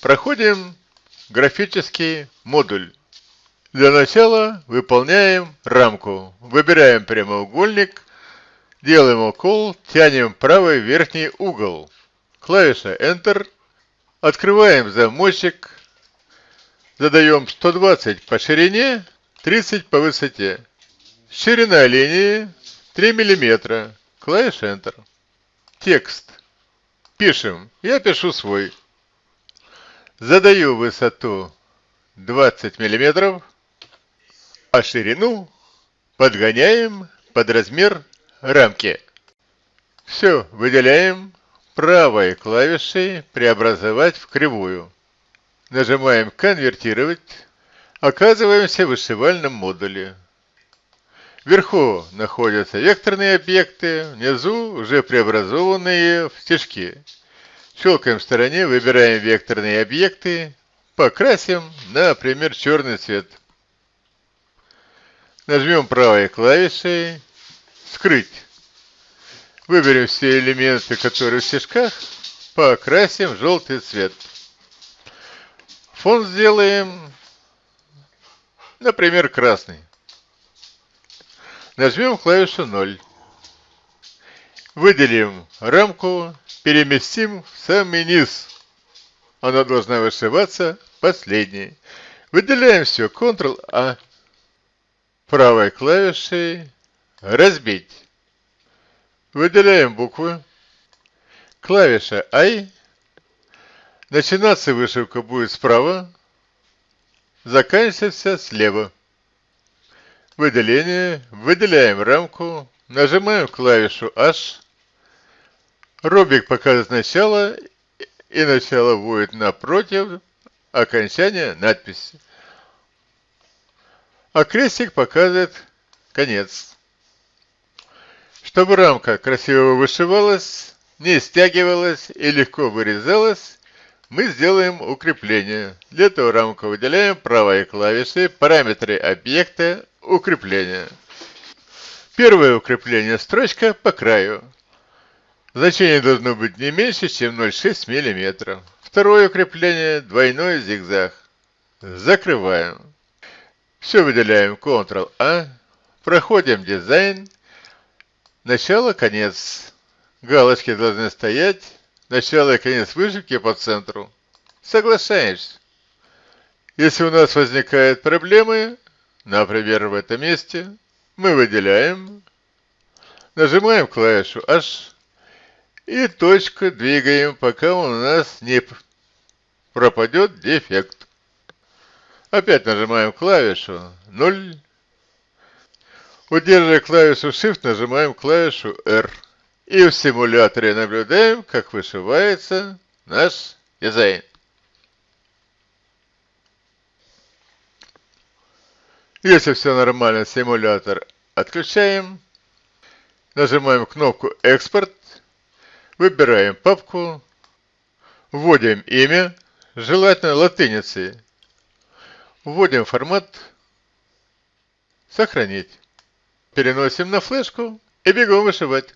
Проходим графический модуль. Для начала выполняем рамку. Выбираем прямоугольник, делаем укол, тянем правый верхний угол. Клавиша Enter. Открываем замочек. Задаем 120 по ширине, 30 по высоте. Ширина линии 3 мм. Клавиша Enter. Текст. Пишем. Я пишу свой. Задаю высоту 20 мм, а ширину подгоняем под размер рамки. Все, выделяем правой клавишей «Преобразовать в кривую». Нажимаем «Конвертировать». Оказываемся в вышивальном модуле. Вверху находятся векторные объекты, внизу уже преобразованные в стежки. Щелкаем в стороне, выбираем векторные объекты, покрасим, например, черный цвет. Нажмем правой клавишей «Скрыть». Выберем все элементы, которые в стежках, покрасим в желтый цвет. Фон сделаем, например, красный. Нажмем клавишу 0. Выделим рамку, переместим в самый низ. Она должна вышиваться последней. Выделяем все. Ctrl-A. Правой клавишей разбить. Выделяем буквы. Клавиша I. Начинаться вышивка будет справа. Заканчиваться слева выделение, выделяем рамку, нажимаем клавишу H, робик показывает начало, и начало будет напротив окончания надписи. А крестик показывает конец. Чтобы рамка красиво вышивалась, не стягивалась и легко вырезалась, мы сделаем укрепление. Для этого рамку выделяем правой клавишей параметры объекта укрепления. Первое укрепление строчка по краю. Значение должно быть не меньше, чем 0,6 мм. Второе укрепление двойной зигзаг. Закрываем. Все выделяем Ctrl-A. Проходим дизайн. Начало, конец. Галочки должны стоять. Начало и конец вышивки по центру. Соглашаешься. Если у нас возникают проблемы, Например, в этом месте мы выделяем, нажимаем клавишу H и точку двигаем, пока у нас не пропадет дефект. Опять нажимаем клавишу 0. Удерживая клавишу Shift, нажимаем клавишу R. И в симуляторе наблюдаем, как вышивается наш дизайн. Если все нормально, симулятор отключаем. Нажимаем кнопку «Экспорт». Выбираем папку. Вводим имя, желательно латиницей. Вводим формат. Сохранить. Переносим на флешку и бегом вышивать.